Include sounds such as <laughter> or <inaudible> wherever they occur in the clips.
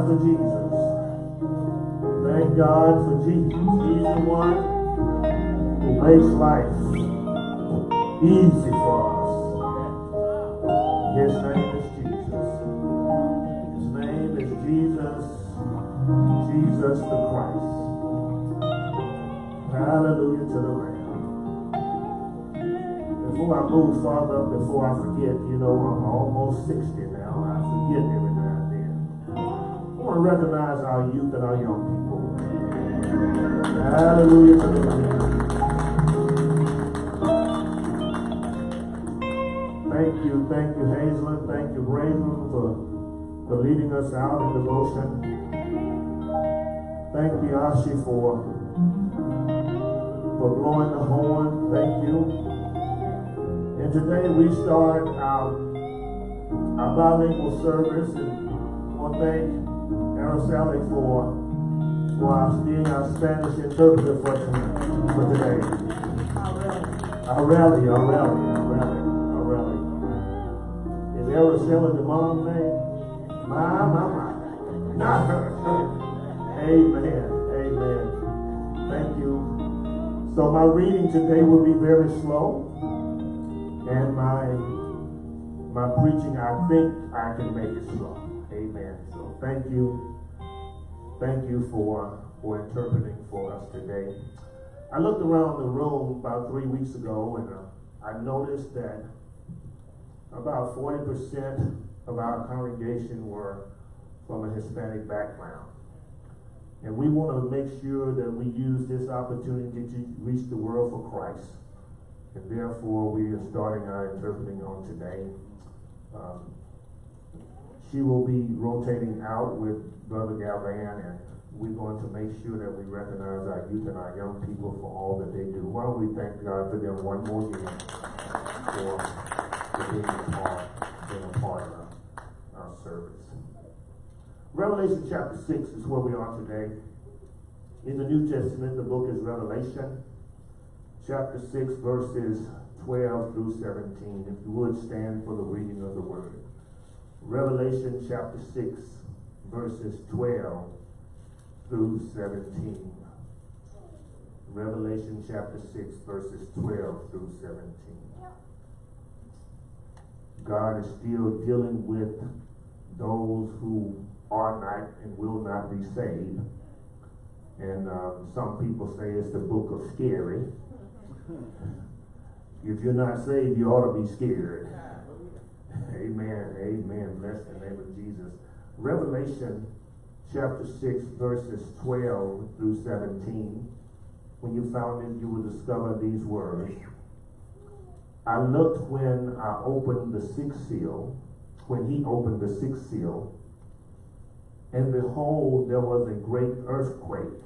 God for Jesus. Thank God for Jesus. He's the one who makes life easy for us. His name is Jesus. His name is Jesus, Jesus the Christ. Hallelujah to the Lamb. Before I move farther, before I forget, you know, I'm almost 60 now. I forget recognize our youth and our young people. Hallelujah. Thank you, thank you, Hazelin. Thank you, Raven, for, for leading us out in devotion. Thank you, Ashi, for, for blowing the horn. Thank you. And today we start our, our bilingual service. And I want Araceli for, for being our Spanish interpreter for, for today. Rally, our rally, our. Is Araceli the mom name? My, my, my. Not her. Amen. Amen. Thank you. So my reading today will be very slow. And my my preaching, I think I can make it slow. Thank you. Thank you for for interpreting for us today. I looked around the room about three weeks ago and uh, I noticed that about 40% of our congregation were from a Hispanic background. And we want to make sure that we use this opportunity to reach the world for Christ. And therefore, we are starting our interpreting on today. Um, she will be rotating out with Brother Galvan, and we're going to make sure that we recognize our youth and our young people for all that they do. Why don't we thank God for them one more again for, for being a part, being a part of our service. Revelation chapter 6 is where we are today. In the New Testament, the book is Revelation chapter 6, verses 12 through 17. If you would stand for the reading of the word. Revelation chapter 6, verses 12 through 17. Revelation chapter 6, verses 12 through 17. God is still dealing with those who are not and will not be saved. And uh, some people say it's the book of scary. <laughs> If you're not saved, you ought to be scared. Amen. Amen. Bless the name of Jesus. Revelation chapter 6, verses 12 through 17. When you found it, you will discover these words. I looked when I opened the sixth seal, when he opened the sixth seal, and behold, there was a great earthquake,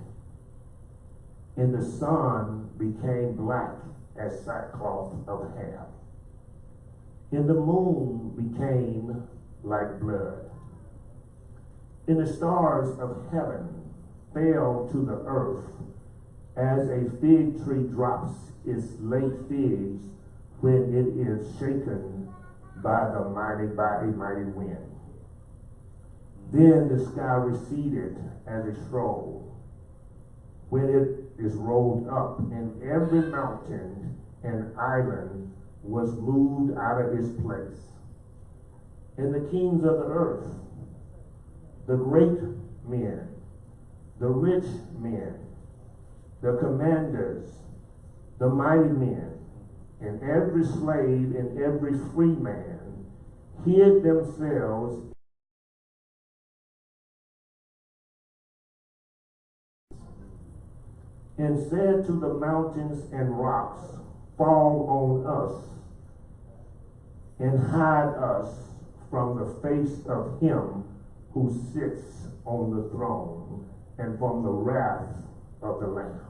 and the sun became black as sackcloth of hair. And the moon became like blood. And the stars of heaven fell to the earth as a fig tree drops its late figs when it is shaken by the mighty, by a mighty wind. Then the sky receded as a scroll when it is rolled up, and every mountain and island was moved out of his place. And the kings of the earth, the great men, the rich men, the commanders, the mighty men, and every slave and every free man hid themselves and said to the mountains and rocks, Fall on us and hide us from the face of him who sits on the throne and from the wrath of the Lamb.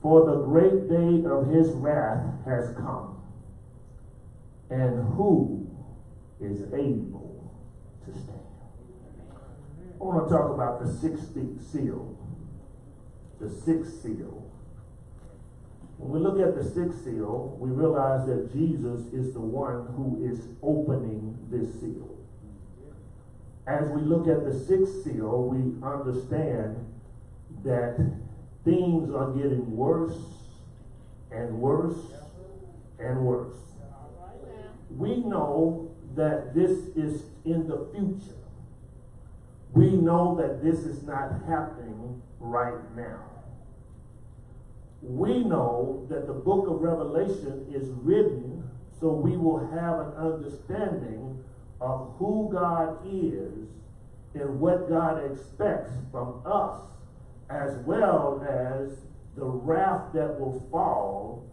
For the great day of his wrath has come, and who is able to stand. I want to talk about the sixth seal. The sixth seal. When we look at the sixth seal, we realize that Jesus is the one who is opening this seal. As we look at the sixth seal, we understand that things are getting worse and worse and worse. We know that this is in the future. We know that this is not happening right now. We know that the book of Revelation is written so we will have an understanding of who God is and what God expects from us, as well as the wrath that will fall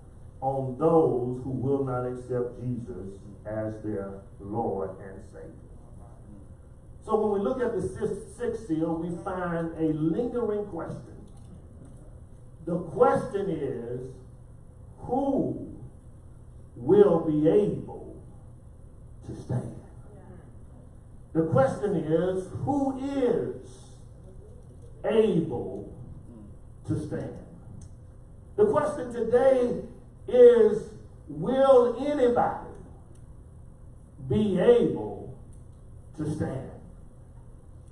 on those who will not accept Jesus as their Lord and Savior. So when we look at the sixth seal, we find a lingering question. The question is, who will be able to stand? The question is, who is able to stand? The question today is, will anybody be able to stand?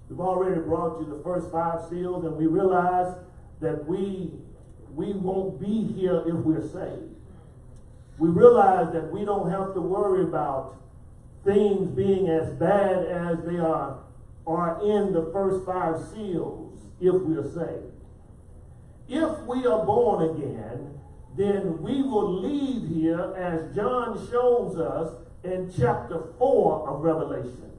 We've already brought you the first five seals, and we realize that we we won't be here if we're saved. We realize that we don't have to worry about things being as bad as they are are in the first five seals if we're saved. If we are born again, then we will leave here as John shows us in chapter 4 of Revelation,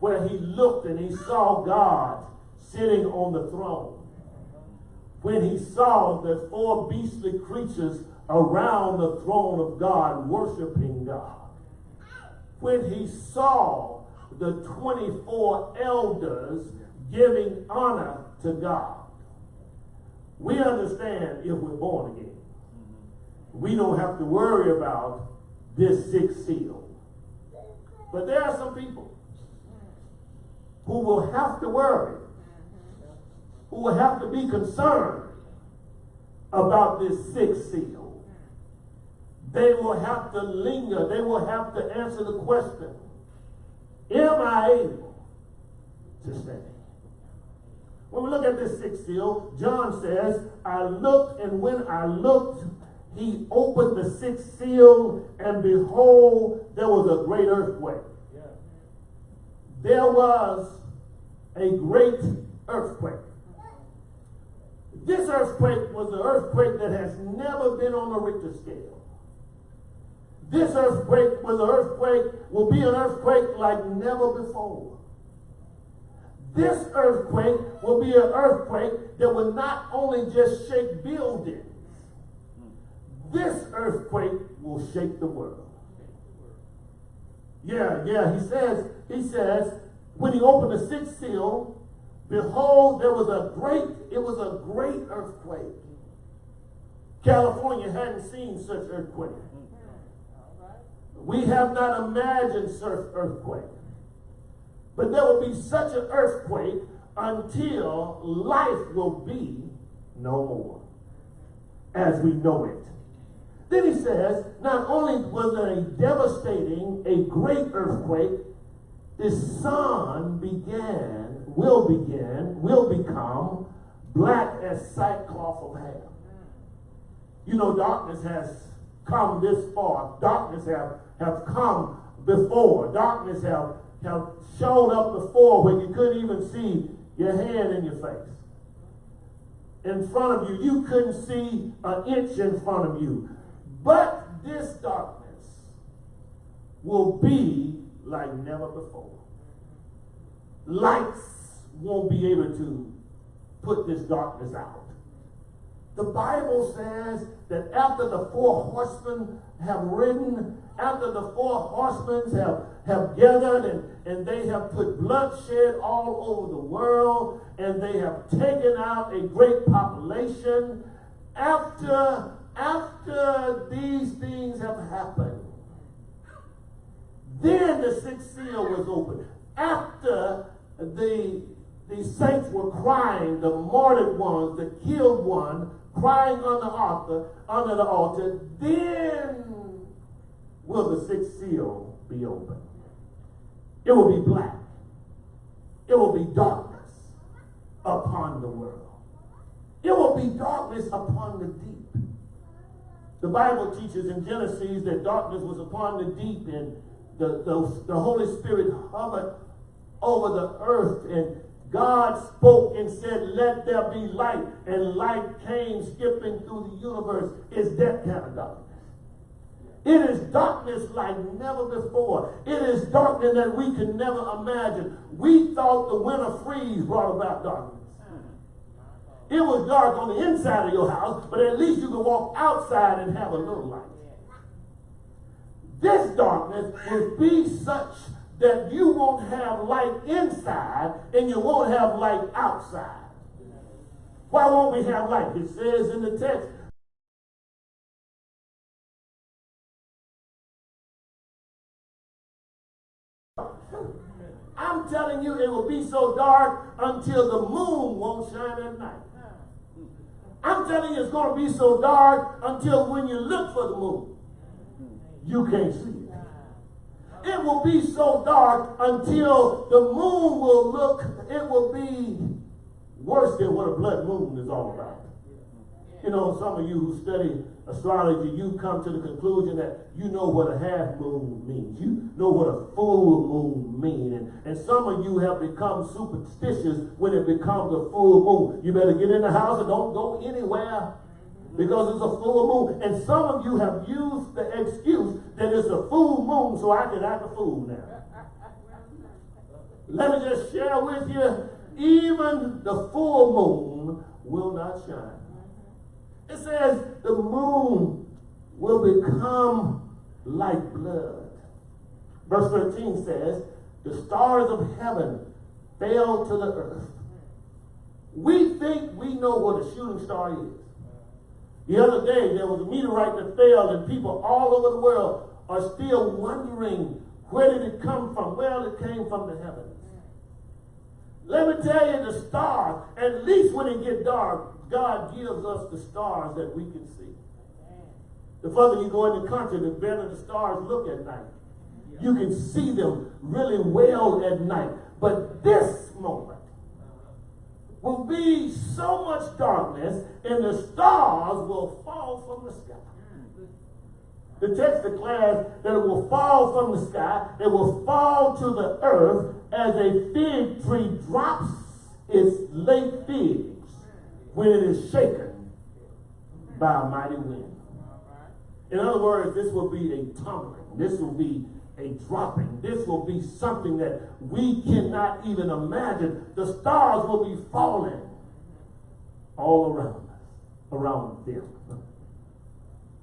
where he looked and he saw God sitting on the throne. When he saw the four beastly creatures around the throne of God worshiping God. When he saw the 24 elders giving honor to God. We understand if we're born again. We don't have to worry about this sixth seal. But there are some people who will have to worry, who will have to be concerned about this sixth seal. They will have to linger. They will have to answer the question, am I able to stand? When we look at this sixth seal, John says, I looked, and when I looked, he opened the sixth seal, and behold, there was a great earthquake. Yeah. There was a great earthquake. This earthquake was an earthquake that has never been on a Richter scale. This earthquake was an earthquake, will be an earthquake like never before. This earthquake will be an earthquake that will not only just shake buildings, this earthquake will shake the world. Yeah, yeah, he says, he says, when he opened the sixth seal, behold, there was a great, it was a great earthquake. California hadn't seen such earthquake. We have not imagined such earthquake. But there will be such an earthquake until life will be no more as we know it. Then he says, not only was there a devastating, a great earthquake, the sun began, will begin, will become black as sackcloth of hair. You know, darkness has come this far. Darkness have, have come before. Darkness have, have shown up before when you couldn't even see your hand in your face. In front of you, you couldn't see an inch in front of you. But this darkness will be like never before. Lights won't be able to put this darkness out. The Bible says that after the four horsemen have ridden, after the four horsemen have, have gathered and, and they have put bloodshed all over the world and they have taken out a great population, after after these things have happened, Then the sixth seal was opened. After the, the saints were crying, the martyred ones, the killed one, crying on the altar, under the altar, then will the sixth seal be opened. It will be black. It will be darkness upon the world. It will be darkness upon the deep. The Bible teaches in Genesis that darkness was upon the deep and the, the, the Holy Spirit hovered over the earth and God spoke and said, let there be light. And light came skipping through the universe. Is that kind of darkness? It is darkness like never before. It is darkness that we can never imagine. We thought the winter freeze brought about darkness. It was dark on the inside of your house, but at least you could walk outside and have a little light. This darkness will be such that you won't have light inside and you won't have light outside. Why won't we have light? It says in the text, I'm telling you, it will be so dark until the moon won't shine at night. I'm telling you, it's going to be so dark until when you look for the moon, you can't see it. It will be so dark until the moon will look, it will be worse than what a blood moon is all about. You know, some of you who study astrology, you come to the conclusion that you know what a half moon means. You know what a full moon means. And, and some of you have become superstitious when it becomes a full moon. You better get in the house and don't go anywhere because it's a full moon. And some of you have used the excuse that it's a full moon so I can act a fool now. Let me just share with you, even the full moon will not shine. It says the moon will become like blood. Verse 13 says, the stars of heaven fell to the earth. We think we know what a shooting star is. The other day, there was a meteorite that fell, and people all over the world are still wondering where did it come from? Well, it came from the heavens. Let me tell you, the stars, at least when it gets dark, God gives us the stars that we can see. The further you go in the country, the better the stars look at night. You can see them really well at night. But this moment, will be so much darkness and the stars will fall from the sky. The text declares that it will fall from the sky, it will fall to the earth as a fig tree drops its late figs when it is shaken by a mighty wind. In other words, this will be a tumbling. This will be a dropping. This will be something that we cannot even imagine. The stars will be falling all around us, around them.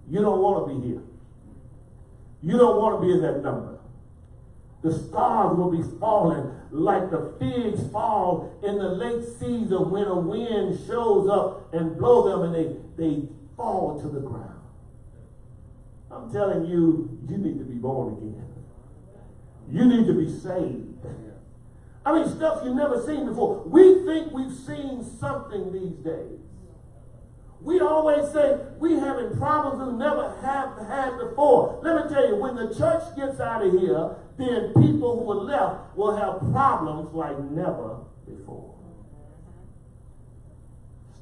You don't want to be here. You don't want to be in that number. The stars will be falling like the figs fall in the late season when a wind shows up and blow them and they, they fall to the ground. I'm telling you, you need to be born again. You need to be saved. I mean, stuff you've never seen before. We think we've seen something these days. We always say we having problems we never have had before. Let me tell you, when the church gets out of here, then people who are left will have problems like never before.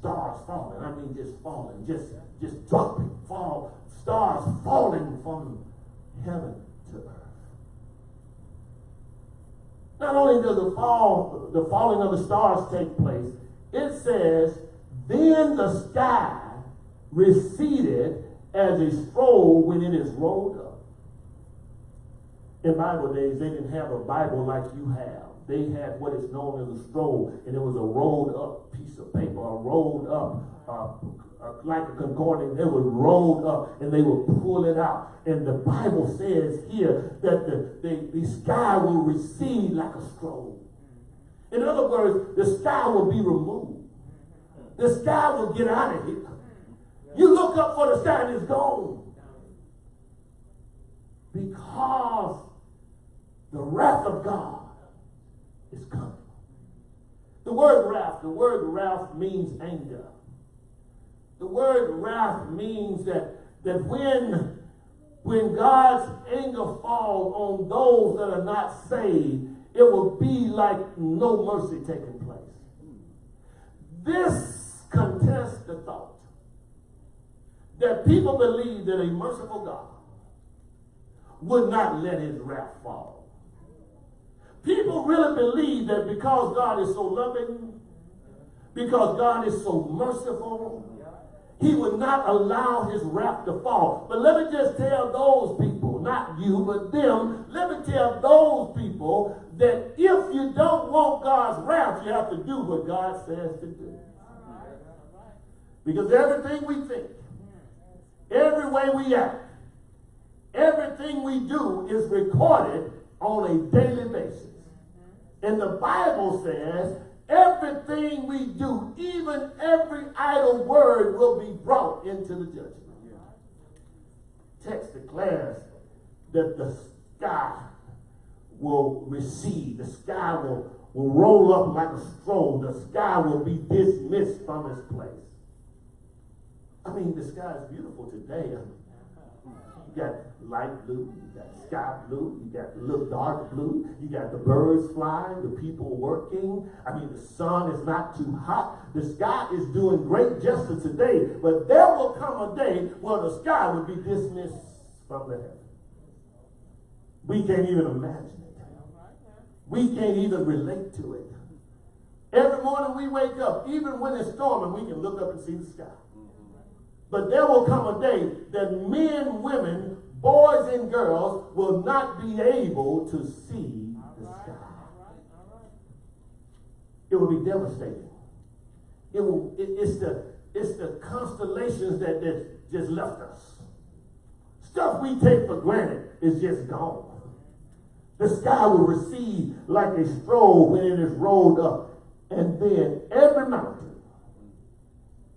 Stars falling. I mean, just falling, just just dropping, fall. Stars falling from heaven to earth. Not only does the fall, the falling of the stars take place, it says, then the sky receded as a scroll when it is rolled up. In Bible days, they didn't have a Bible like you have. They had what is known as a scroll, and it was a rolled up piece of paper, a rolled up uh, uh, like a concordance, it was rolled up and they would pull it out. And the Bible says here that the, the, the sky will recede like a scroll. In other words, the sky will be removed. The sky will get out of here. You look up for the sky and it's gone. Because the wrath of God is coming. The word wrath, the word wrath means anger. The word wrath means that, that when, when God's anger falls on those that are not saved, it will be like no mercy taking place. This the thought that people believe that a merciful God would not let his wrath fall. People really believe that because God is so loving, because God is so merciful, he would not allow his wrath to fall. But let me just tell those people, not you, but them, let me tell those people that if you don't want God's wrath, you have to do what God says to do. Because everything we think, every way we act, everything we do is recorded on a daily basis. And the Bible says everything we do, even every idle word, will be brought into the judgment. Text declares that the sky will recede, the sky will, will roll up like a scroll, the sky will be dismissed from its place. I mean, the sky is beautiful today. I mean, you got light blue, you got sky blue, you got little dark blue, you got the birds flying, the people working. I mean, the sun is not too hot. The sky is doing great justice today, but there will come a day where the sky will be dismissed from the heaven. We can't even imagine it. We can't even relate to it. Every morning we wake up, even when it's storming, we can look up and see the sky. But there will come a day that men, women, boys, and girls will not be able to see the sky. It will be devastating. It will. It, it's the it's the constellations that, that just left us. Stuff we take for granted is just gone. The sky will recede like a stroll when it is rolled up. And then every mountain,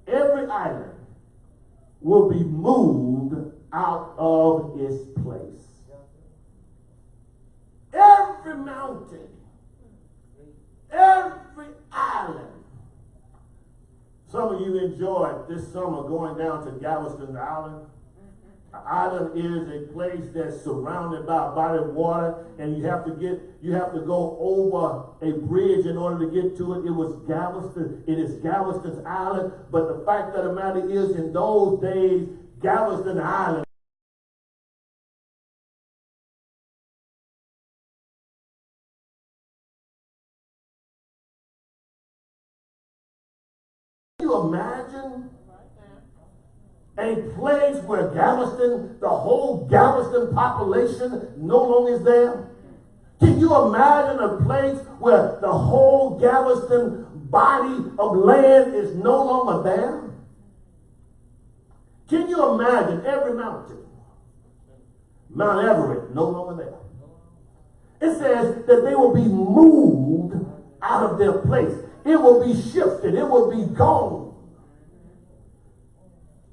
every island, will be moved out of its place. Every mountain, every island. Some of you enjoyed this summer going down to Galveston Island. An island is a place that's surrounded by body of water, and you have to get you have to go over a bridge in order to get to it. It was Galveston. It is Galveston's island, but the fact of the matter is, in those days, Galveston Island. Can you imagine a place where Galveston, the whole Galveston population no longer is there? Can you imagine a place where the whole Galveston body of land is no longer there? Can you imagine every mountain? Mount Everest, no longer there. It says that they will be moved out of their place. It will be shifted. It will be gone.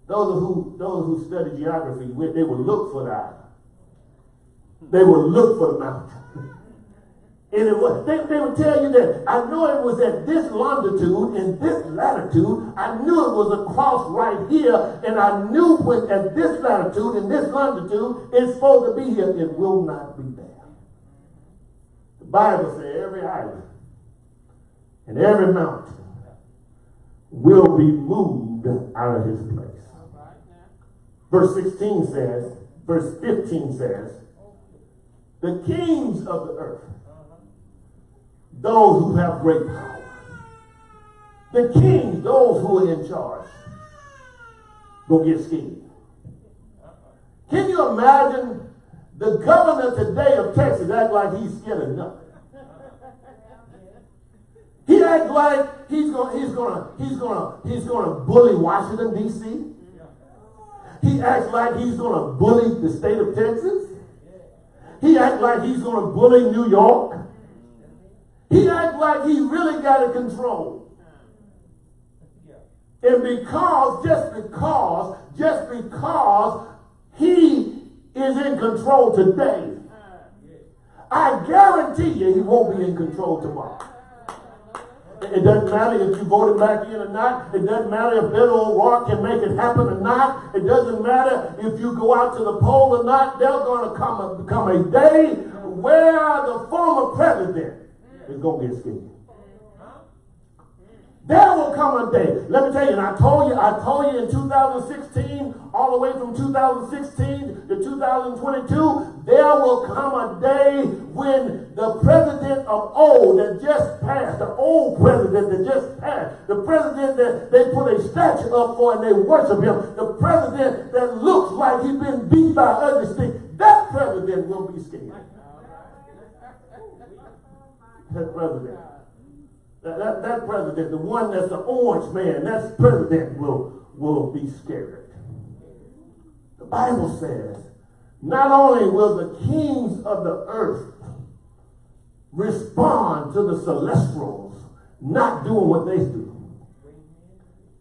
Those who those who study geography, they will look for that. They will look for the mountain. <laughs> And it was, they, they would tell you that I know it was at this longitude and this latitude. I knew it was across right here. And I knew when at this latitude and this longitude it's supposed to be here. It will not be there. The Bible says every island and every mountain will be moved out of his place. Verse 16 says, verse 15 says, the kings of the earth those who have great power. The kings, those who are in charge, will get scared. Can you imagine the governor today of Texas act like he's scared of nothing? He act like he's gonna he's gonna he's gonna he's gonna bully Washington D.C. He acts like he's gonna bully the state of Texas. He acts like he's gonna bully New York. He acts like he really got it control. And because, just because, just because he is in control today, I guarantee you he won't be in control tomorrow. It doesn't matter if you voted back in or not. It doesn't matter if Beto O'Rourke can make it happen or not. It doesn't matter if you go out to the poll or not. There's going to come a, come a day where the former president is going to get scared. There will come a day. Let me tell you, and I told you, I told you in 2016, all the way from 2016 to 2022, there will come a day when the president of old that just passed, the old president that just passed, the president that they put a statue up for and they worship him, the president that looks like he's been beat by ugly sticks, that president will be scared. That president. That, that, that president, the one that's the orange man, that president will, will be scared. The Bible says, not only will the kings of the earth respond to the celestials not doing what they do,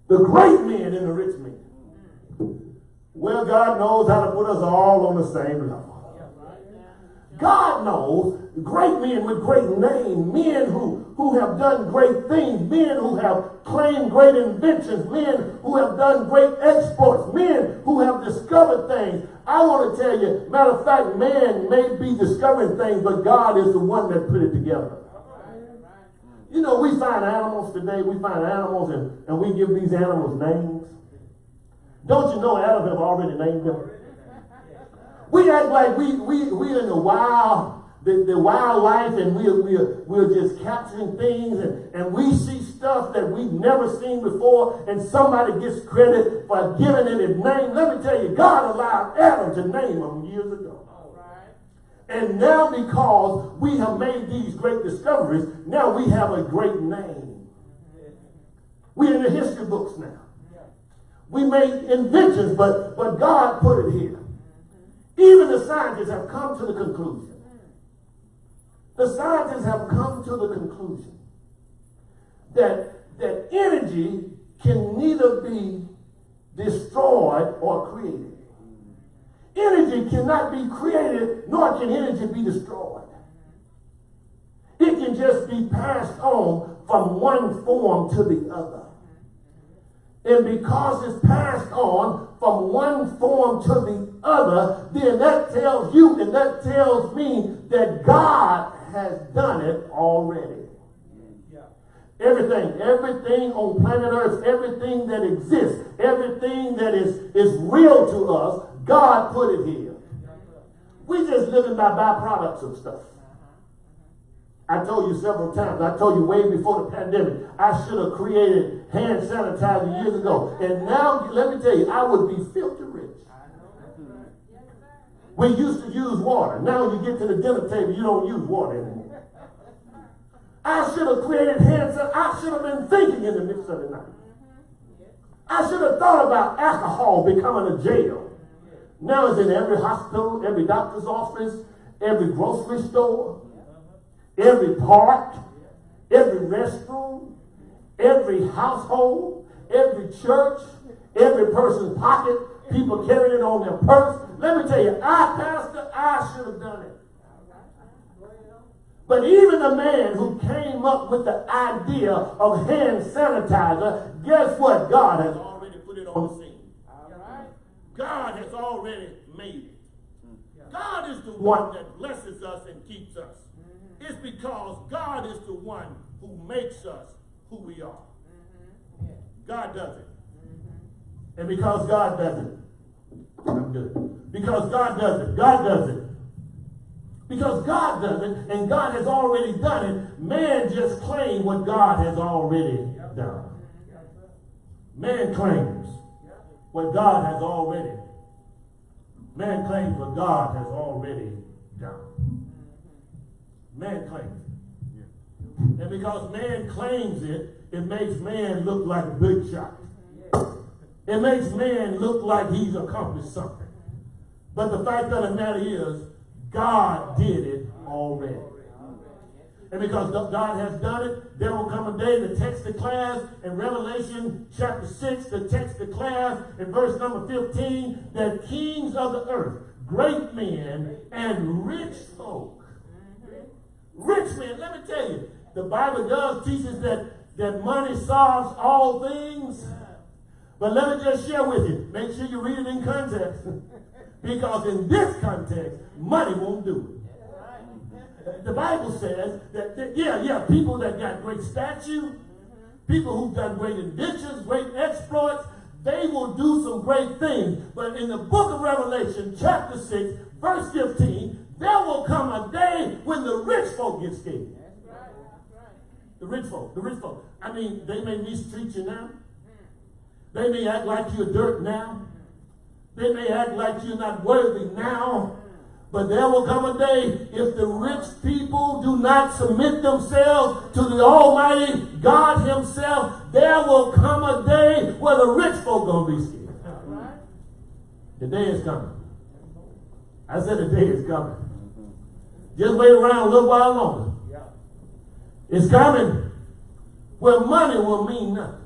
the great men and the rich men, well, God knows how to put us all on the same level. God knows great men with great names, men who, who have done great things, men who have claimed great inventions, men who have done great exports, men who have discovered things. I want to tell you, matter of fact, man may be discovering things, but God is the one that put it together. You know, we find animals today, we find animals and, and we give these animals names. Don't you know Adam have already named them? We act like we we we in the wild, the, the wildlife, and we're we're we're just capturing things, and, and we see stuff that we've never seen before, and somebody gets credit for giving it a name. Let me tell you, God allowed Adam to name them years ago. And now because we have made these great discoveries, now we have a great name. We're in the history books now. We made inventions, but, but God put it here. Even the scientists have come to the conclusion. The scientists have come to the conclusion that, that energy can neither be destroyed or created. Energy cannot be created, nor can energy be destroyed. It can just be passed on from one form to the other. And because it's passed on from one form to the other, then that tells you and that tells me that God has done it already. Everything, everything on planet Earth, everything that exists, everything that is, is real to us, God put it here. We just living by byproducts of stuff. I told you several times, I told you way before the pandemic, I should have created hand sanitizer years ago. And now, let me tell you, I would be filthy rich. We used to use water. Now you get to the dinner table, you don't use water anymore. I should have created hand sanitizer. I should have been thinking in the midst of the night. I should have thought about alcohol becoming a jail. Now it's in every hospital, every doctor's office, every grocery store every park, every restroom, every household, every church, every person's pocket, people carrying it on their purse. Let me tell you, I, Pastor, I should have done it. But even the man who came up with the idea of hand sanitizer, guess what? God has already put it on the scene. God has already made it. God is the one that blesses us and keeps us. It's because God is the one who makes us who we are. Mm-hmm. God does it. And because God does it, I'm good. Because God does it, God does it. Because God does it, and God has already done it, man just claims what God has already done. Man claims what God has already. Man claims what God has already done. Man claims. And because man claims it, it makes man look like a big shot. It makes man look like he's accomplished something. But the fact of the matter is, God did it already. And because God has done it, there will come a day, the text declares in Revelation chapter 6, the text declares in verse number 15, that kings of the earth, great men and rich folk Rich men, let me tell you, the Bible does teach us that, that money solves all things. But let me just share with you. Make sure you read it in context. <laughs> because in this context, money won't do it. The Bible says that, that, yeah, yeah, people that got great stature, people who've done great inventions, great exploits, they will do some great things. But in the book of Revelation, chapter 6, verse 15, there will come a day when the rich folk get scared. The rich folk, the rich folk. I mean, they may mistreat you now. They may act like you're dirt now. They may act like you're not worthy now. But there will come a day if the rich people do not submit themselves to the Almighty God Himself, there will come a day where the rich folk gonna be scared. The day is coming. I said the day is coming. Just wait around a little while longer. It's coming where money will mean nothing.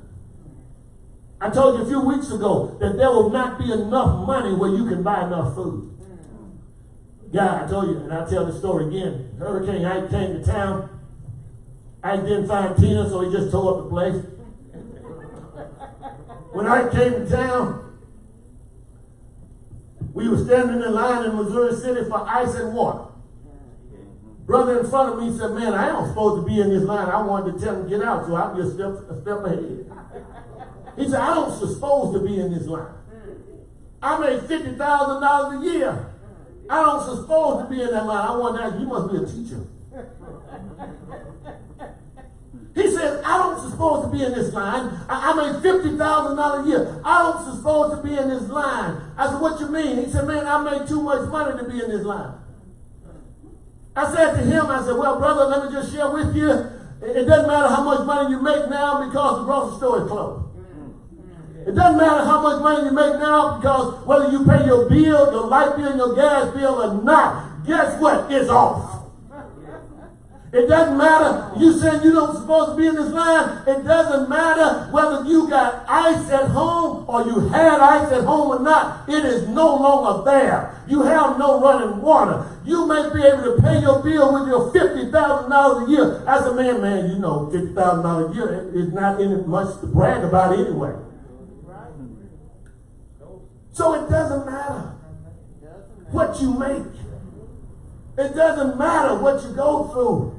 I told you a few weeks ago that there will not be enough money where you can buy enough food. Mm. Yeah, I told you, and I'll tell the story again. Hurricane Ike came to town. Ike didn't find Tina, so he just tore up the place. when Ike came to town, we were standing in line in Missouri City for ice and water. Brother in front of me said, man, I ain't supposed to be in this line. I wanted to tell him get out, so I just stepped a step ahead. He said, I don't supposed to be in this line. I made $50,000 a year. I don't supposed to be in that line. I want that. You must be a teacher. He said, I don't supposed to be in this line. I, I made $50,000 a year. I don't supposed to be in this line. I said, what you mean? He said, man, I made too much money to be in this line. I said to him, I said, well, brother, let me just share with you. It doesn't matter how much money you make now because the grocery store is closed. It doesn't matter how much money you make now because whether you pay your bill, your light bill, your gas bill or not, guess what? It's off. It doesn't matter. You said you don't supposed to be in this line. It doesn't matter whether you got ice at home or you had ice at home or not. It is no longer there. You have no running water. You may be able to pay your bill with your $50,000 a year. As a man, man, you know, $50,000 a year is not any much to brag about anyway. So it doesn't matter what you make. It doesn't matter what you go through.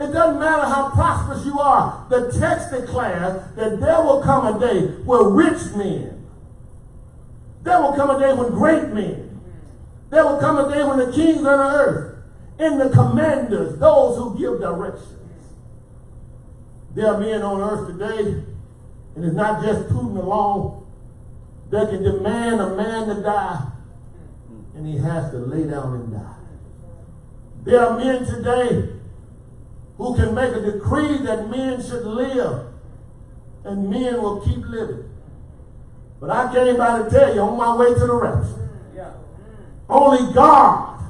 It doesn't matter how prosperous you are. The text declares that there will come a day where rich men, there will come a day when great men, there will come a day when the kings of the earth and the commanders, those who give directions. There are men on earth today, and it's not just Putin alone, that can demand a man to die, and he has to lay down and die. There are men today who can make a decree that men should live, and men will keep living. But I came by to tell you on my way to the rest. Only God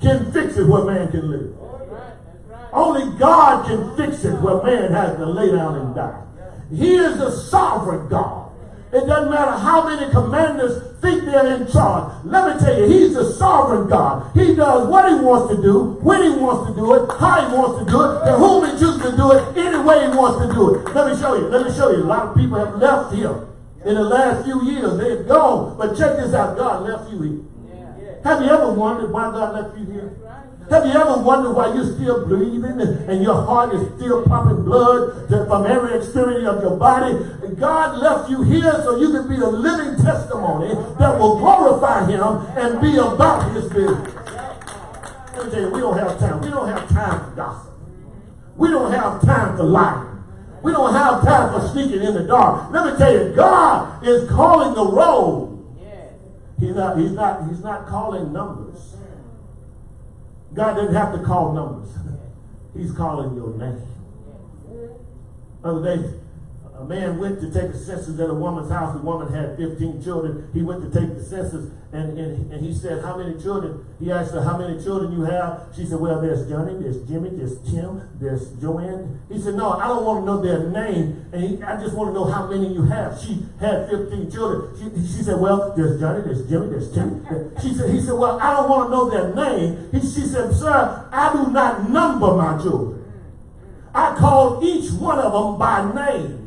can fix it where man can live. Only God can fix it where man has to lay down and die. He is the sovereign God. It doesn't matter how many commanders think they're in charge. Let me tell you, he's the sovereign God. He does what he wants to do, when he wants to do it, how he wants to do it, and whom he chooses to do it, any way he wants to do it. Let me show you. Let me show you. A lot of people have left here in the last few years. They've gone. But check this out. God left you here. Have you ever wondered why God left you here? Have you ever wondered why you're still breathing and your heart is still pumping blood from every extremity of your body? God left you here so you can be a living testimony that will glorify him and be about his business. Let me tell you, we don't have time. We don't have time for gossip. We don't have time for lying. We don't have time for sneaking in the dark. Let me tell you, God is calling the roll. He's not, he's not, he's not calling numbers. God doesn't have to call numbers. <laughs> He's calling your name. Other day, a man went to take a census at a woman's house. The woman had 15 children. He went to take the census and, and, and he said, How many children? He asked her, How many children you have? She said, Well, there's Johnny, there's Jimmy, there's Tim, there's Joanne. He said, No, I don't want to know their name. And he, I just want to know how many you have. She had 15 children. She, she said, Well, there's Johnny, there's Jimmy, there's Tim. She said, He said, Well, I don't want to know their name. He, she said, Sir, I do not number my children. I call each one of them by name.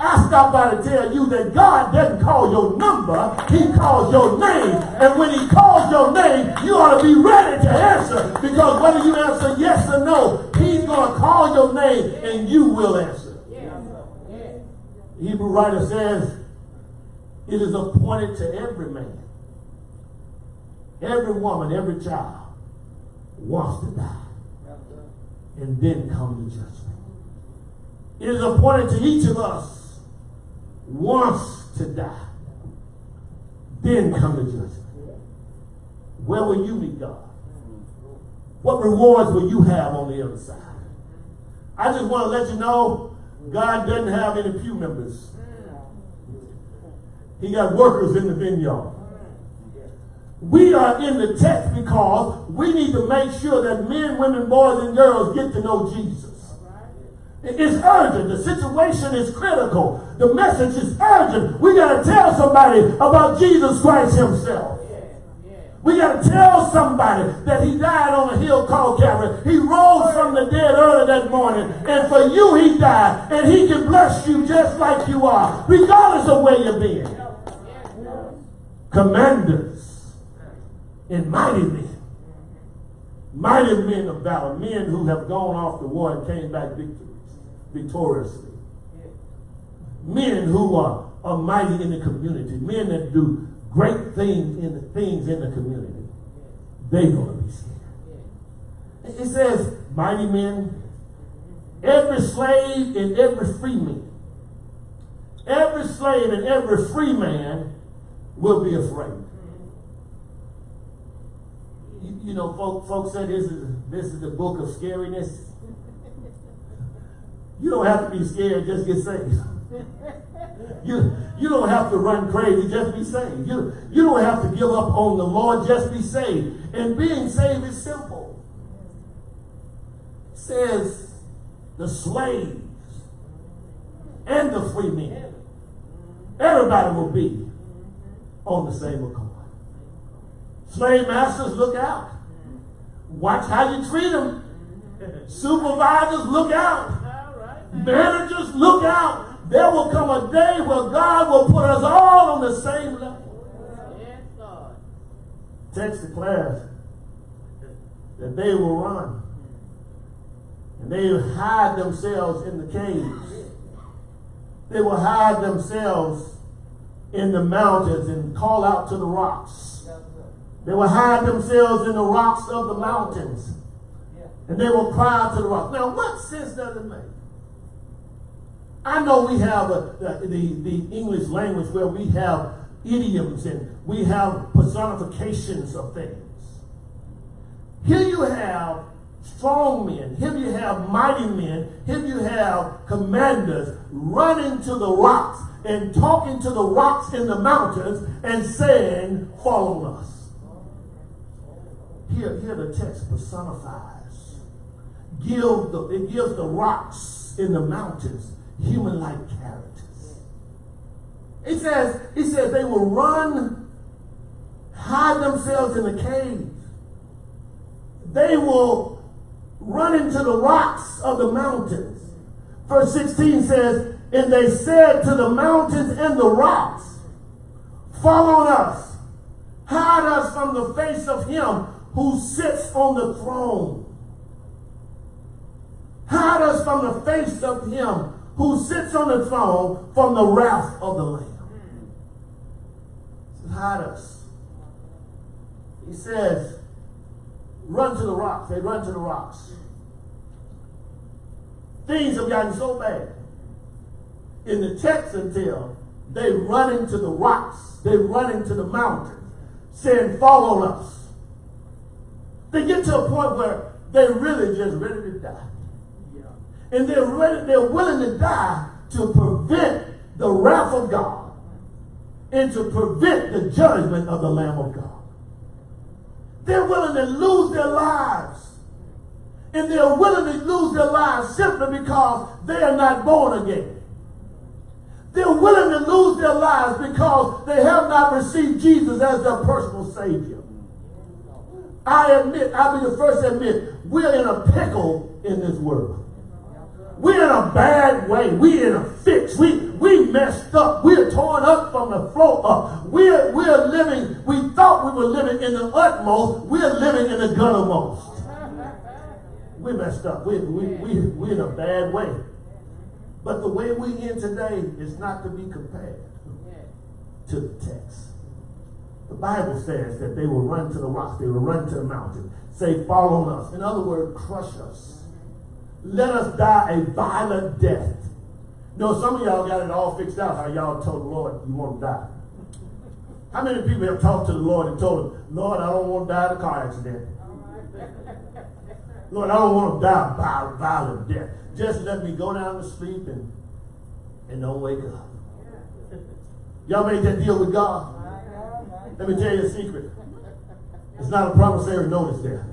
I stop by to tell you that God doesn't call your number, He calls your name. And when He calls your name, you ought to be ready to answer. Because whether you answer yes or no, He's going to call your name and you will answer. The Hebrew writer says, It is appointed to every man, every woman, every child wants to die. And then come to judgment. It is appointed to each of us wants to die. Then come the judgment. Where will you meet God? What rewards will you have on the other side? I just want to let you know God doesn't have any pew members. He got workers in the vineyard. We are in the text because we need to make sure that men, women, boys, and girls get to know Jesus. It's urgent. The situation is critical. The message is urgent. We got to tell somebody about Jesus Christ himself. We got to tell somebody that he died on a hill called Calvary. He rose from the dead early that morning. And for you, he died. And he can bless you just like you are, regardless of where you've been. Commanders and mighty men. Mighty men of valor. Men who have gone off the war and came back victorious victoriously. Men who are, are mighty in the community, men that do great things in the things in the community, they're going to be scared. It says, mighty men, every slave and every free man. Every slave and every free man will be afraid. You, you know, folks, folks say this is this is the book of scariness. You don't have to be scared, just get saved. You, you don't have to run crazy, just be saved. You, you don't have to give up on the Lord, just be saved. And being saved is simple. Says the slaves and the free men. Everybody will be on the same accord. Slave masters, look out. Watch how you treat them. Supervisors, look out. Managers, look out. There will come a day where God will put us all on the same level. Yes, God. Text declares that they will run. And they will hide themselves in the caves. They will hide themselves in the mountains and call out to the rocks. They will hide themselves in the rocks of the mountains. And they will cry to the rocks. Now, what sense does it make? I know we have a, the, the, the English language where we have idioms and we have personifications of things. Here you have strong men. Here you have mighty men. Here you have commanders running to the rocks and talking to the rocks in the mountains and saying, follow us. Here, here the text personifies. Give the, it gives the rocks in the mountains human-like characters. It says, it says they will run, hide themselves in the cave. They will run into the rocks of the mountains. Verse 16 says, And they said to the mountains and the rocks, Fall on us, hide us from the face of him who sits on the throne. Hide us from the face of him who sits on the throne from the wrath of the Lamb. Hide us. He says, run to the rocks. They run to the rocks. Things have gotten so bad in the text until they run into the rocks. They run into the mountains, saying, follow us. They get to a point where they're really just ready to die and they're ready, they're willing to die to prevent the wrath of God and to prevent the judgment of the Lamb of God. They're willing to lose their lives. And they're willing to lose their lives simply because they are not born again. They're willing to lose their lives because they have not received Jesus as their personal Savior. I admit, I'll be the first to admit, we're in a pickle in this world. We're in a bad way. We're in a fix. We we messed up. We're torn up from the floor up. We're we're living, we thought we were living in the utmost. We're living in the guttermost. We messed up. We, we, we, we're in a bad way. But the way we in today is not to be compared to the text. The Bible says that they will run to the rocks, they will run to the mountain, say, fall on us. In other words, crush us. Let us die a violent death. Know, some of y'all got it all fixed out how y'all told the Lord you want to die. How many people have talked to the Lord and told him, Lord, I don't want to die in a car accident. Lord, I don't want to die by violent death. Just let me go down to sleep and, and don't wake up. Y'all made that deal with God? Let me tell you a secret. It's not a promissory notice there.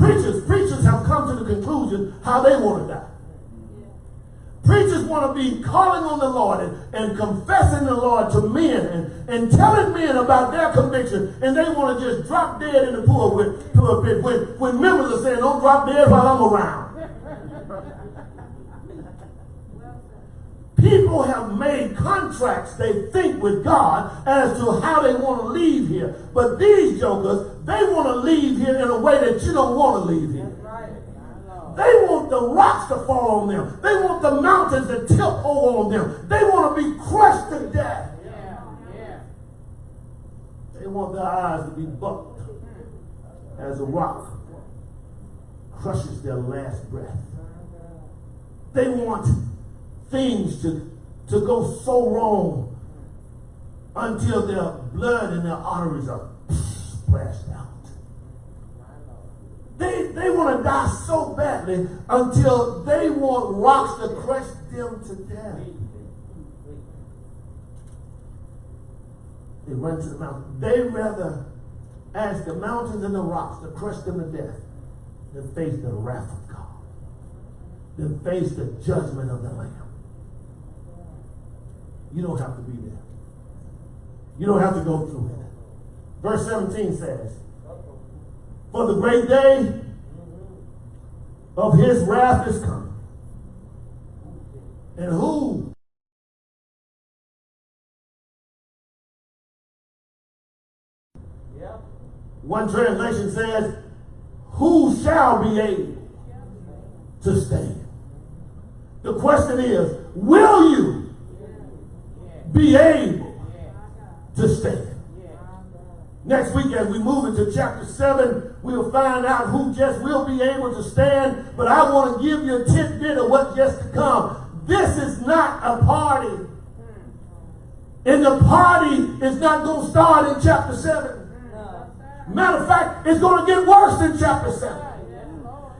Preachers, preachers have come to the conclusion how they want to die. Preachers want to be calling on the Lord and, and confessing the Lord to men and, and telling men about their conviction, and they want to just drop dead in the pool when, when members are saying, don't drop dead while I'm around. People have made contracts, they think, with God as to how they want to leave here. But these jokers, they want to leave here in a way that you don't want to leave here. They want the rocks to fall on them. They want the mountains to tilt over on them. They want to be crushed to death. They want their eyes to be bucked as a rock crushes their last breath. They want things to, to go so wrong until their blood and their arteries are splashed out. They, they want to die so badly until they want rocks to crush them to death. They run to the mountain. They rather ask the mountains and the rocks to crush them to death than face the wrath of God, than face the judgment of the Lamb. You don't have to be there. You don't have to go through it. Verse 17 says, For the great day of his wrath is coming. And who One translation says, Who shall be able to stand? The question is, will you be able to stand. Next week, as we move into chapter 7, we'll find out who just will be able to stand. But I want to give you a tidbit of what's just to come. This is not a party. And the party is not going to start in chapter 7. Matter of fact, it's going to get worse in chapter 7.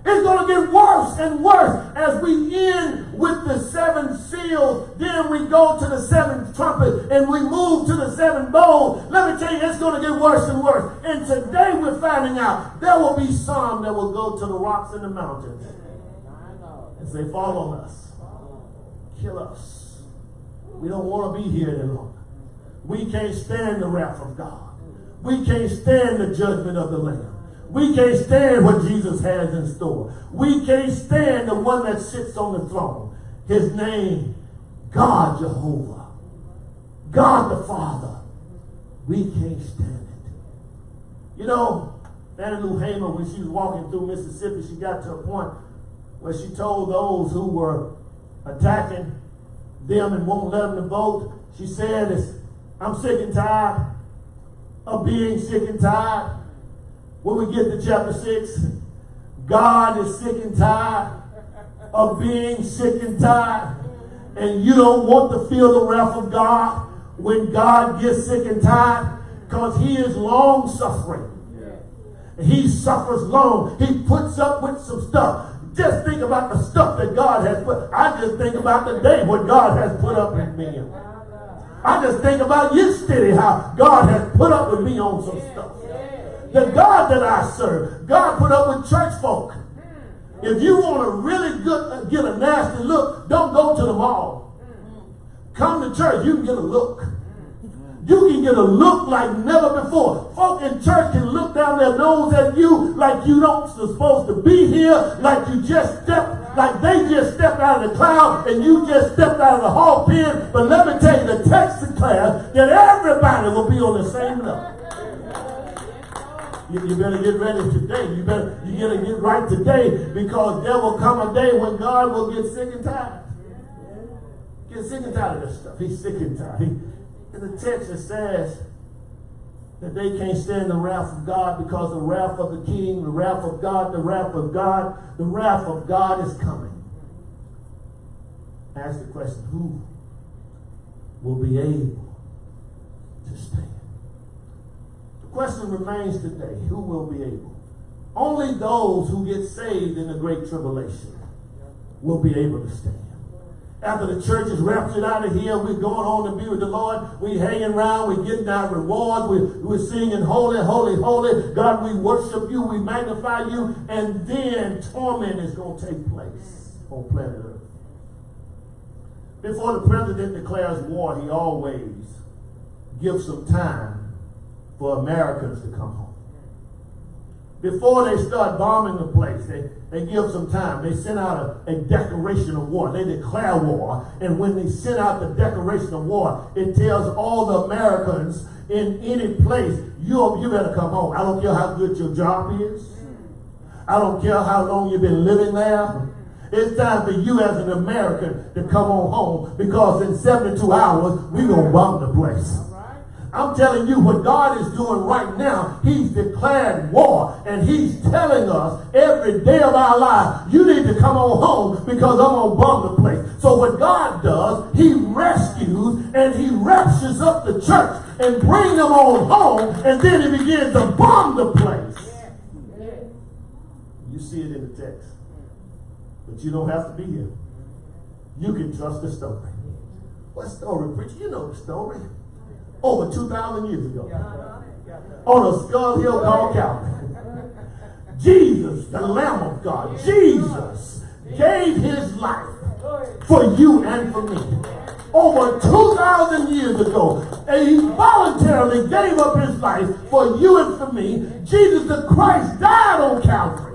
It's going to get worse and worse as we end with the seven seals. Then we go to the seventh trumpet and we move to the seven bowls. Let me tell you, it's going to get worse and worse. And today we're finding out there will be some that will go to the rocks and the mountains and say, fall on us. Kill us. We don't want to be here any longer. We can't stand the wrath of God. We can't stand the judgment of the Lamb. We can't stand what Jesus has in store. We can't stand the one that sits on the throne. His name, God Jehovah. God the Father. We can't stand it. You know, Fannie Lou Hamer, when she was walking through Mississippi, she got to a point where she told those who were attacking them and won't let them to vote, she said, I'm sick and tired of being sick and tired when we get to chapter 6, God is sick and tired of being sick and tired. And you don't want to feel the wrath of God when God gets sick and tired because he is long suffering. He suffers long. He puts up with some stuff. just think about the stuff that God has put. I just think about the day what God has put up with me. I just think about yesterday how God has put up with me on some stuff. The God that I serve, God put up with church folk. If you want to really good, uh, get a nasty look, don't go to the mall. Come to church, you can get a look. You can get a look like never before. Folk in church can look down their nose at you like you don't supposed to be here, like you just stepped, like they just stepped out of the cloud and you just stepped out of the hall pen. But let me tell you, the text declares that everybody will be on the same level. You, you, better get ready today. You better you gotta get right today because there will come a day when God will get sick and tired. Get sick and tired of this stuff. He's sick and tired. He, the text says that they can't stand the wrath of God because the wrath of the king, the wrath of God, the wrath of God, the wrath of God is coming. Ask the question, who will be able to stand? Question remains today who will be able? Only those who get saved in the great tribulation will be able to stand. After the church is raptured out of here, we're going on to be with the Lord. We're hanging around. We're getting our rewards. We're, we're singing, Holy, Holy, Holy. God, we worship you. We magnify you. And then torment is going to take place on planet Earth. Before the president declares war, he always gives some time for Americans to come home. Before they start bombing the place, they, they give some time. They send out a, a declaration of war. They declare war. And when they send out the declaration of war, it tells all the Americans in any place, you, you better come home. I don't care how good your job is. I don't care how long you've been living there. It's time for you as an American to come on home because in 72 hours, we're going to bomb the place. I'm telling you what God is doing right now. He's declared war and he's telling us every day of our life, you need to come on home because I'm going to bomb the place. So what God does, he rescues and he raptures up the church and bring them on home and then he begins to bomb the place. You see it in the text. But you don't have to be here. You can trust the story. What story, preacher? You know the story over 2,000 years ago on a skull hill called Calvary. Jesus, the Lamb of God, Jesus gave his life for you and for me. Over 2,000 years ago, and he voluntarily gave up his life for you and for me. Jesus the Christ died on Calvary.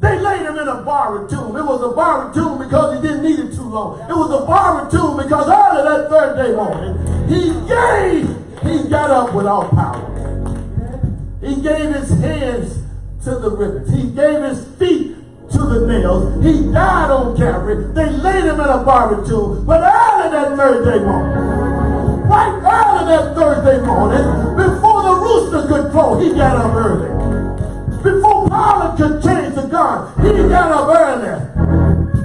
They laid him in a borrowed tomb. It was a borrowed tomb because he didn't need it too long. It was a borrowed tomb because early that third day morning, he gave, he got up with all power. He gave his hands to the rivets. He gave his feet to the nails. He died on Calvary. They laid him in a borrowed tomb. But early that third day morning, right early that Thursday morning, before the rooster could crow, he got up early. Before Pilate could change guard, he got up early.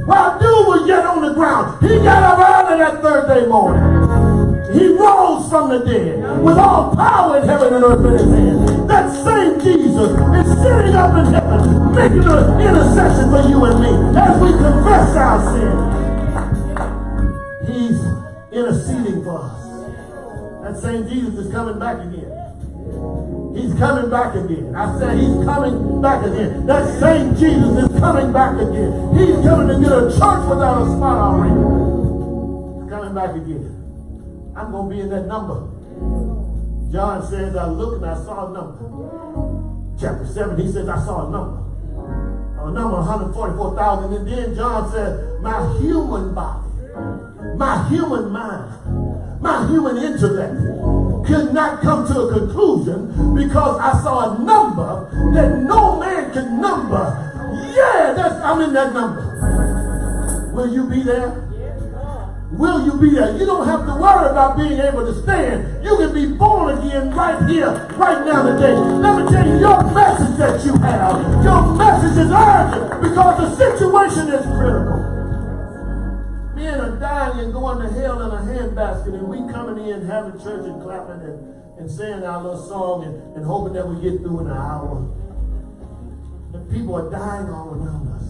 While dude was yet on the ground, he got up early that Thursday morning. He rose from the dead with all power in heaven and earth in his hand. That same Jesus is sitting up in heaven, making an intercession for you and me as we confess our sin. He's interceding for us. That same Jesus is coming back again. He's coming back again. I said he's coming back again. That same Jesus is coming back again. He's coming to get a church without a spot already. He's coming back again. I'm going to be in that number. John says, I looked and I saw a number. Chapter 7, he says, I saw a number. A number 144,000. And then John said, my human body, my human mind, my human intellect could not come to a conclusion because I saw a number that no man can number. Yeah, that's I'm in that number. Will you be there? Will you be there? You don't have to worry about being able to stand. You can be born again right here, right now today. Let me tell you, your message that you have, your message is urgent because the situation is critical men are dying and going to hell in a handbasket, and we coming in having church and clapping and, and saying our little song and, and hoping that we get through in an hour. And people are dying all around us.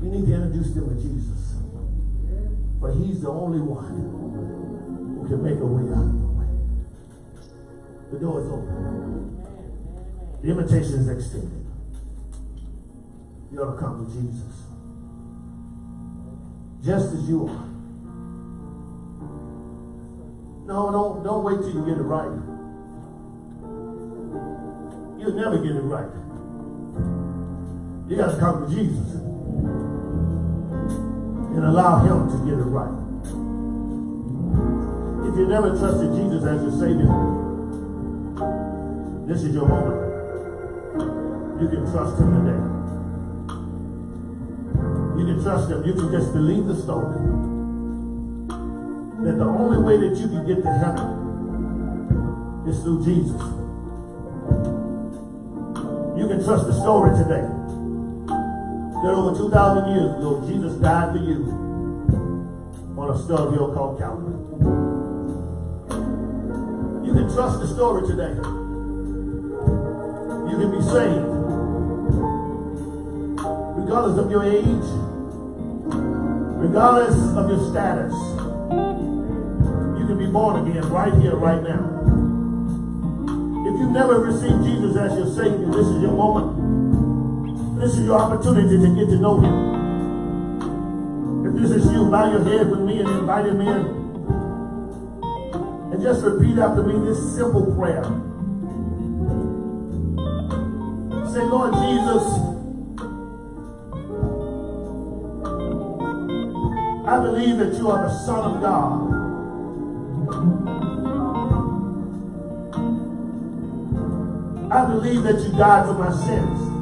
We need to introduce them to Jesus. But he's the only one who can make a way out of the way. The door is open. The invitation is extended. You ought to come to Jesus. Just as you are. No, don't, don't wait till you get it right. You'll never get it right. You got to come to Jesus and allow him to get it right. If you never trusted Jesus as your Savior, this is your moment. You can trust him today. You can trust him. You can just believe the story. That the only way that you can get to heaven is through Jesus. You can trust the story today. That over 2,000 years ago, Jesus died for you on a stub hill called Calvary. You can trust the story today. You can be saved. Regardless of your age, regardless of your status, you can be born again right here, right now. If you've never received Jesus as your Savior, this is your moment. This is your opportunity to get to know him. If this is you, bow your head with me and invite him in. And just repeat after me this simple prayer. Say, Lord Jesus, I believe that you are the Son of God. I believe that you died for my sins.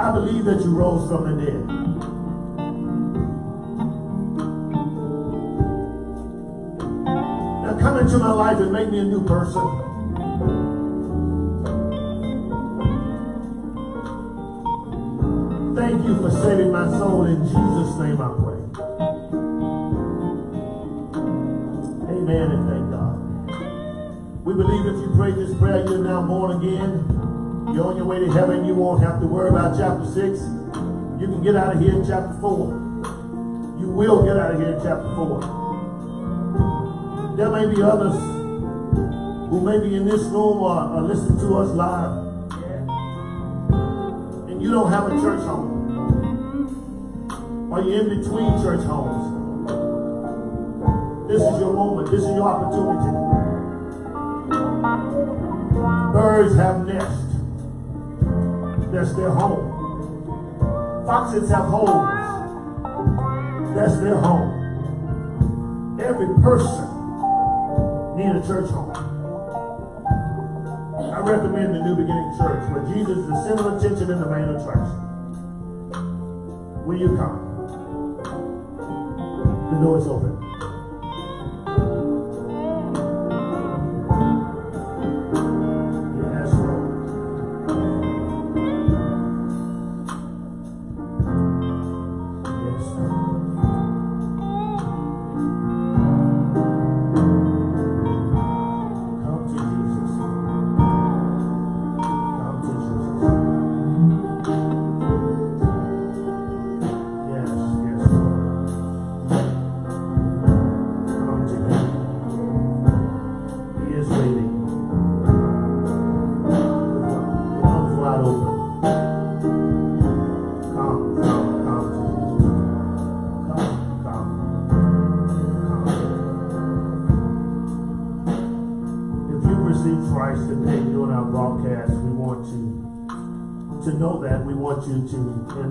I believe that you rose from the dead. Now come into my life and make me a new person. Thank you for saving my soul. In Jesus' name I pray. Amen and thank God. We believe if you prayed this prayer, you're now born again. You're on your way to heaven. You won't have to worry about chapter 6. You can get out of here in chapter 4. You will get out of here in chapter 4. There may be others who may be in this room or, or listen to us live. And you don't have a church home. Or you're in between church homes. This is your moment. This is your opportunity. Birds have nests. That's their home. Foxes have homes. That's their home. Every person needs a church home. I recommend the New Beginning Church where Jesus is the center of attention and the main attraction. Will you come? The door is open.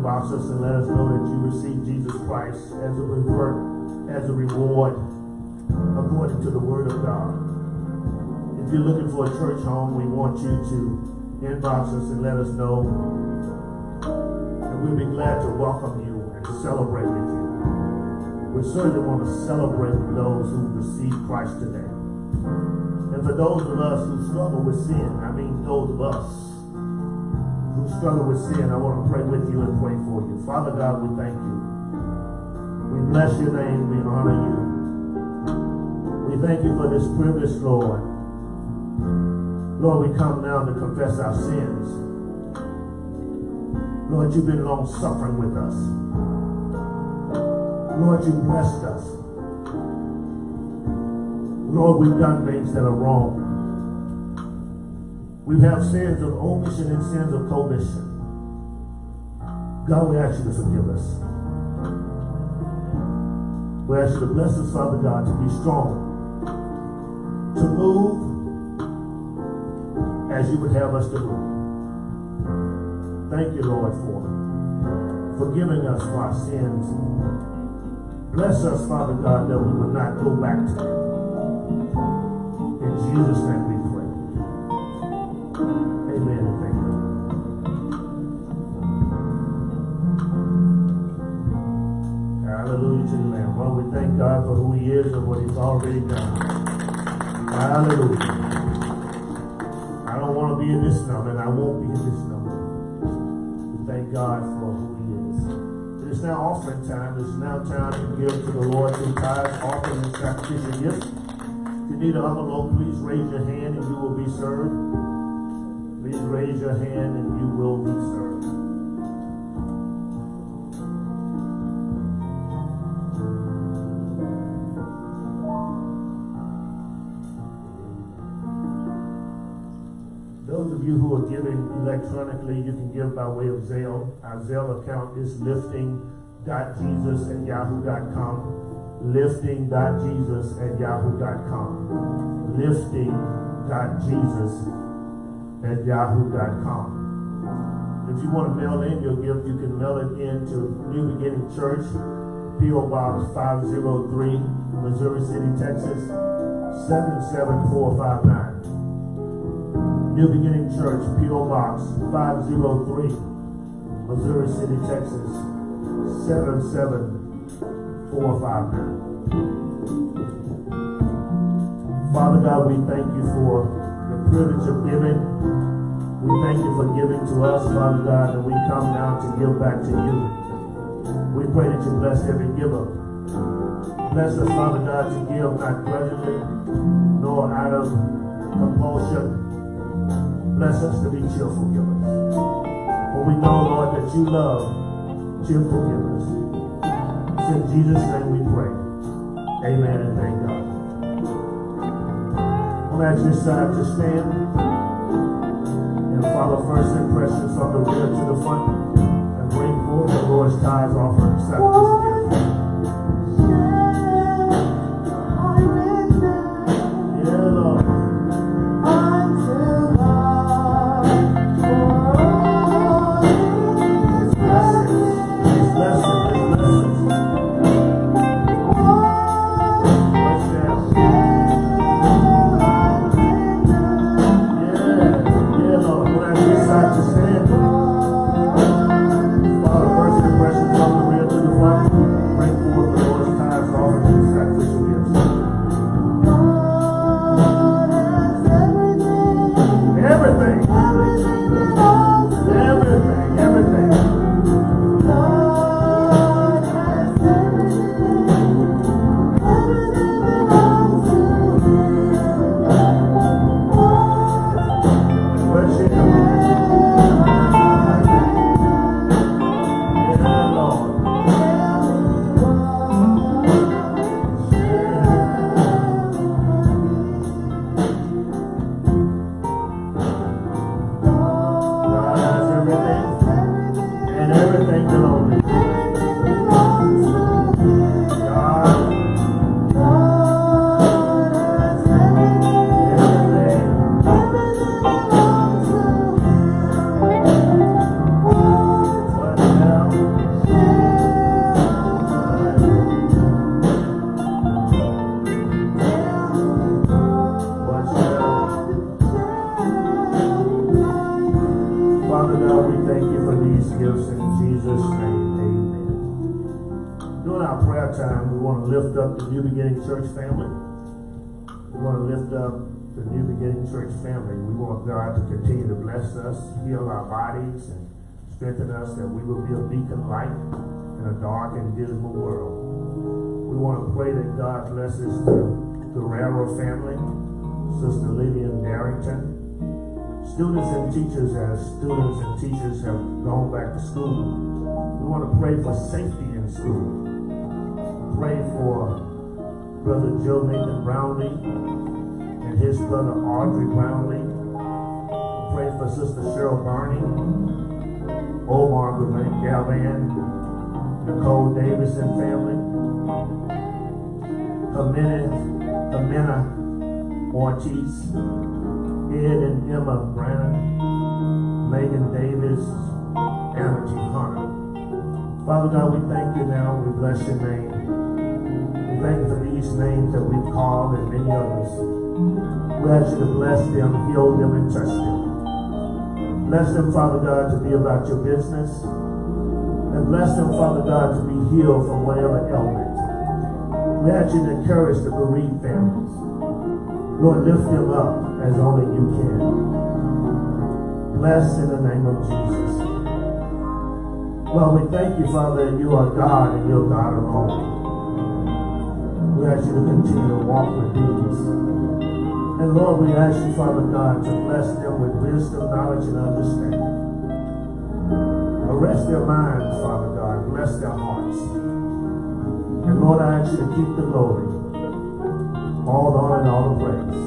Inbox us and let us know that you received Jesus Christ as a reward, as a reward according to the Word of God. If you're looking for a church home, we want you to inbox us and let us know. And we'll be glad to welcome you and celebrate with you. We certainly want to celebrate with those who receive Christ today. And for those of us who struggle with sin, I mean those of us who struggle with sin, I want to pray with you and pray for you. Father God, we thank you. We bless your name. We honor you. We thank you for this privilege, Lord. Lord, we come now to confess our sins. Lord, you've been long suffering with us. Lord, you blessed us. Lord, we've done things that are wrong. We have sins of omission and sins of commission. God, we ask you to forgive us. We ask you to bless us, Father God, to be strong, to move as you would have us to move. Thank you, Lord, for forgiving us for our sins. Bless us, Father God, that we would not go back to them. In Jesus' name thank God for who He is and what He's already done. Hallelujah. I don't want to be in this number, and I won't be in this number. We thank God for who He is. It is now offering time. It is now time to give to the Lord through tithes, offering, and sacrificial gifts. If you need an envelope, please raise your hand and you will be served. Please raise your hand and you will be served. You who are giving electronically, you can give by way of Zelle. Our Zelle account is lifting.jesus at yahoo.com. Lifting.jesus at yahoo.com. Lifting.jesus at yahoo.com. If you want to mail in your gift, you can mail it in to New Beginning Church, P.O. Box 503, Missouri City, Texas 77459. New Beginning Church, P.O. Box 503, Missouri City, Texas 77459. Father God, we thank you for the privilege of giving. We thank you for giving to us, Father God, and we come now to give back to you. We pray that you bless every giver. Bless us, Father God, to give not grudgingly, nor out of compulsion, Bless us to be cheerful givers. For we know, Lord, that you love cheerful givers. It's in Jesus' name we pray. Amen and thank God. I'm ask this side to stand and follow first impressions from the rear to the front and bring forth the Lord's tithes offering God to continue to bless us, heal our bodies, and strengthen us that we will be a beacon light in a dark and dismal world. We want to pray that God blesses the Guerrero family, Sister Lillian Darrington, students and teachers as students and teachers have gone back to school. We want to pray for safety in school. Pray for Brother Joe Nathan Brownlee and his brother Audrey Brownlee. For Sister Cheryl Barney, Omar Galvan, Nicole Davis and family. Jimena, Jimena Ortiz, Ed and Emma Brannon, Megan Davis, Anna G. Hunter. Father God, we thank you now. We bless your name. We thank you for these names that we've called and many others. We ask you to bless them, heal them, and touch them. Bless them, Father God, to be about your business. And bless them, Father God, to be healed from whatever ailment. Ask you to encourage the bereaved families. Lord, lift them up as only you can. Bless in the name of Jesus. Well, we thank you, Father, that you are God and you're God alone. We ask you to continue to walk with these. And Lord, we ask you, Father God, to bless them with wisdom, knowledge, and understanding. Arrest their minds, Father God. Bless their hearts. And Lord, I ask you to keep the glory, all the honor and all the praise.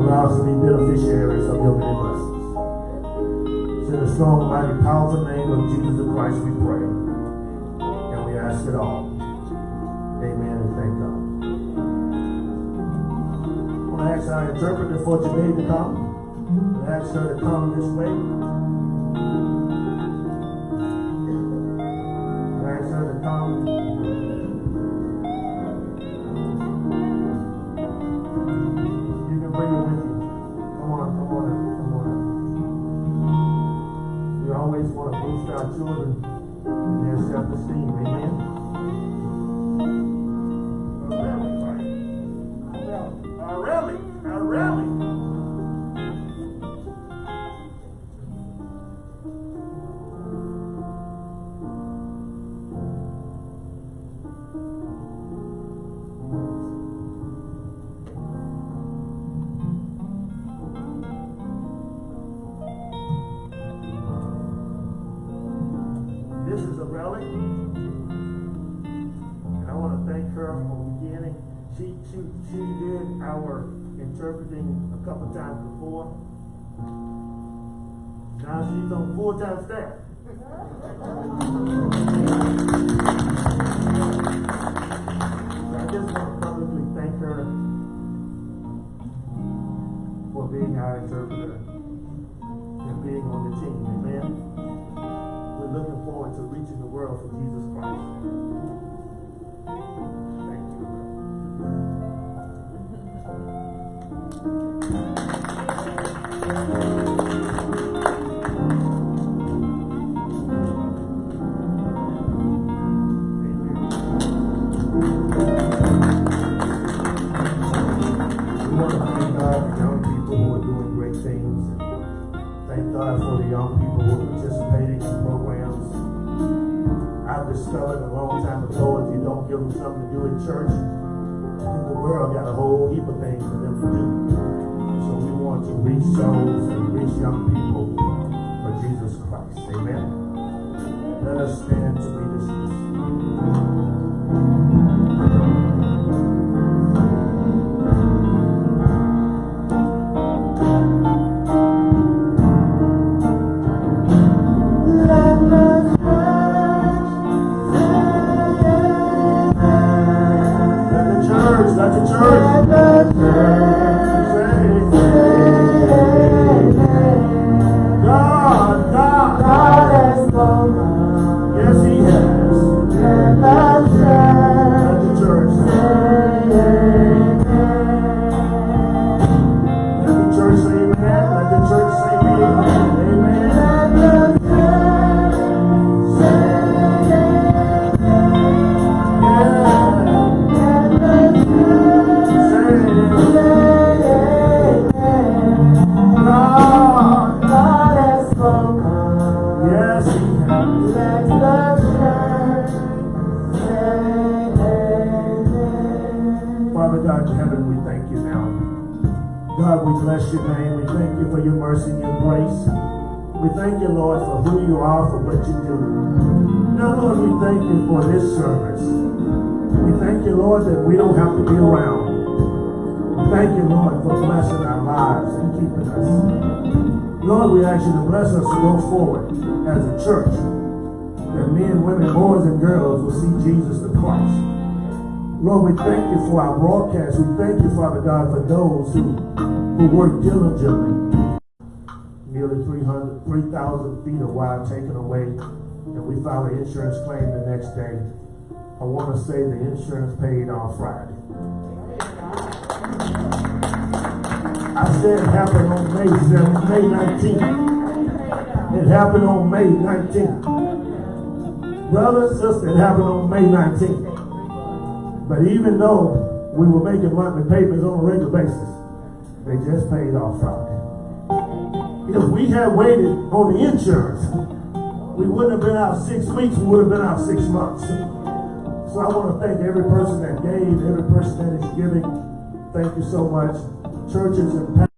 Allow us to be beneficiaries of your many blessings. It's in the strong, mighty, powerful name of Jesus Christ we pray. And we ask it all. Ask our interpreter for today to come. I ask her to come this way. Full-time staff. I just want to publicly thank her for being our interpreter and being on the team. Amen. We're looking forward to reaching the world for Jesus something to do in church, the world got a whole heap of things for them to do. So we want to reach souls and reach young people Lord, we thank you for our broadcast. We thank you, Father God, for those who, who work diligently. Nearly 300, 3,000 feet of wire taken away, and we filed an insurance claim the next day. I want to say the insurance paid on Friday. I said it happened on May 7th, May 19th. It happened on May 19th. Brother, sister, it happened on May 19th. But even though we were making monthly payments on a regular basis, they just paid off Friday. If we had waited on the insurance, we wouldn't have been out six weeks, we would have been out six months. So I want to thank every person that gave, every person that is giving. Thank you so much. Churches and